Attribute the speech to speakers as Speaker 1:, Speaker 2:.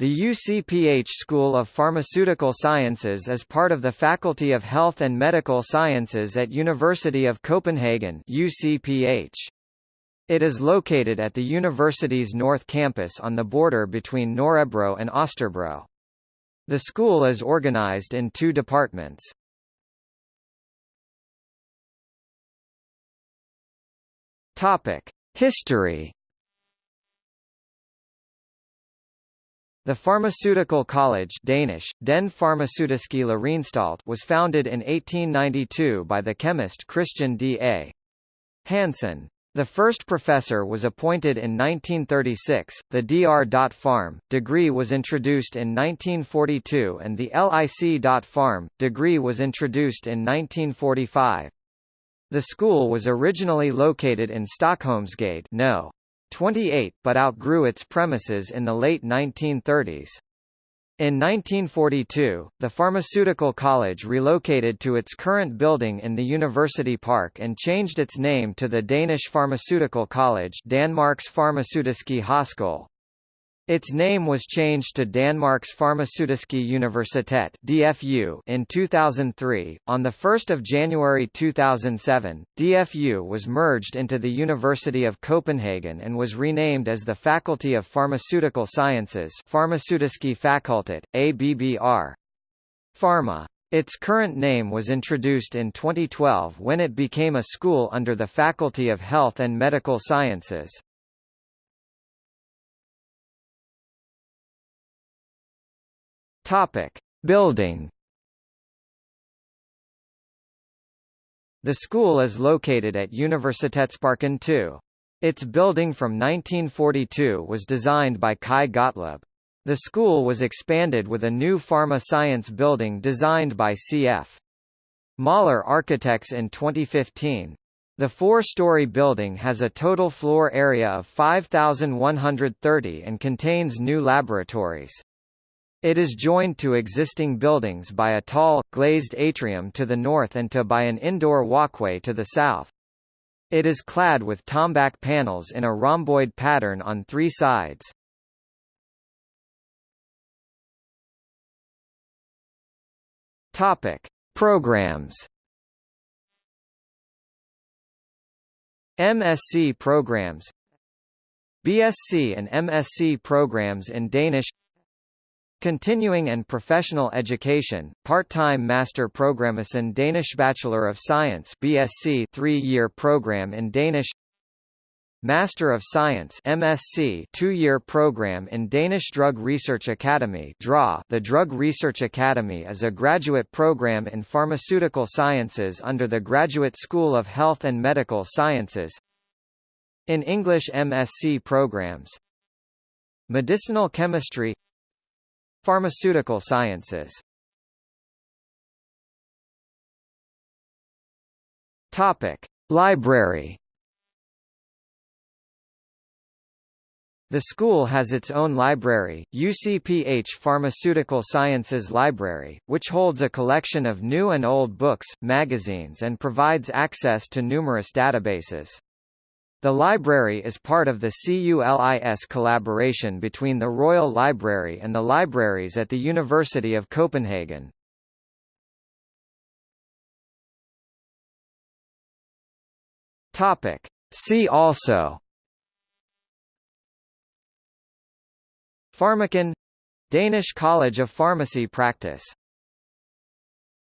Speaker 1: The UCPH School of Pharmaceutical Sciences is part of the Faculty of Health and Medical Sciences at University of Copenhagen UCPH. It is located at the university's north campus on the border between Nørrebro and Østerbro. The school is organized in two departments. History The Pharmaceutical College Danish, Den Farmaceutiske was founded in 1892 by the chemist Christian D.A. Hansen. The first professor was appointed in 1936, the Dr. Pharm. degree was introduced in 1942 and the LIC. Pharm. degree was introduced in 1945. The school was originally located in Stockholmsgade no. 28 but outgrew its premises in the late 1930s. In 1942, the Pharmaceutical College relocated to its current building in the University Park and changed its name to the Danish Pharmaceutical College Danmarks Farmaceutiske Højskole. Its name was changed to Danmarks Farmaceutiske Universitet (DFU) in 2003. On the 1st of January 2007, DFU was merged into the University of Copenhagen and was renamed as the Faculty of Pharmaceutical Sciences Farmaceutiske Fakultet, ABBR. Pharma. Its current name was introduced in 2012 when it became a school under the Faculty of Health and Medical Sciences. Topic: Building. The school is located at Universitetsparken 2. Its building from 1942 was designed by Kai Gottlob. The school was expanded with a new pharma science building designed by C.F. Møller Architects in 2015. The four-story building has a total floor area of 5,130 and contains new laboratories. It is joined to existing buildings by a tall, glazed atrium to the north and to by an indoor walkway to the south. It is clad with tombac panels in a rhomboid pattern on three sides. Topic: Programs. MSc programs BSc and MSc programs in Danish Continuing and Professional Education, part-time Master Programmesen Danish Bachelor of Science BSc 3-year program in Danish Master of Science MSc 2-year program in Danish Drug Research Academy DRA The Drug Research Academy is a graduate program in pharmaceutical sciences under the Graduate School of Health and Medical Sciences In English MSc programs. Medicinal Chemistry Pharmaceutical sciences Topic: Library. The school has its own library, UCPH Pharmaceutical Sciences Library, which holds a collection of new and old books, magazines and provides access to numerous databases. The library is part of the CULIS collaboration between the Royal Library and the libraries at the University of Copenhagen. Topic. See also Pharmakon Danish College of Pharmacy Practice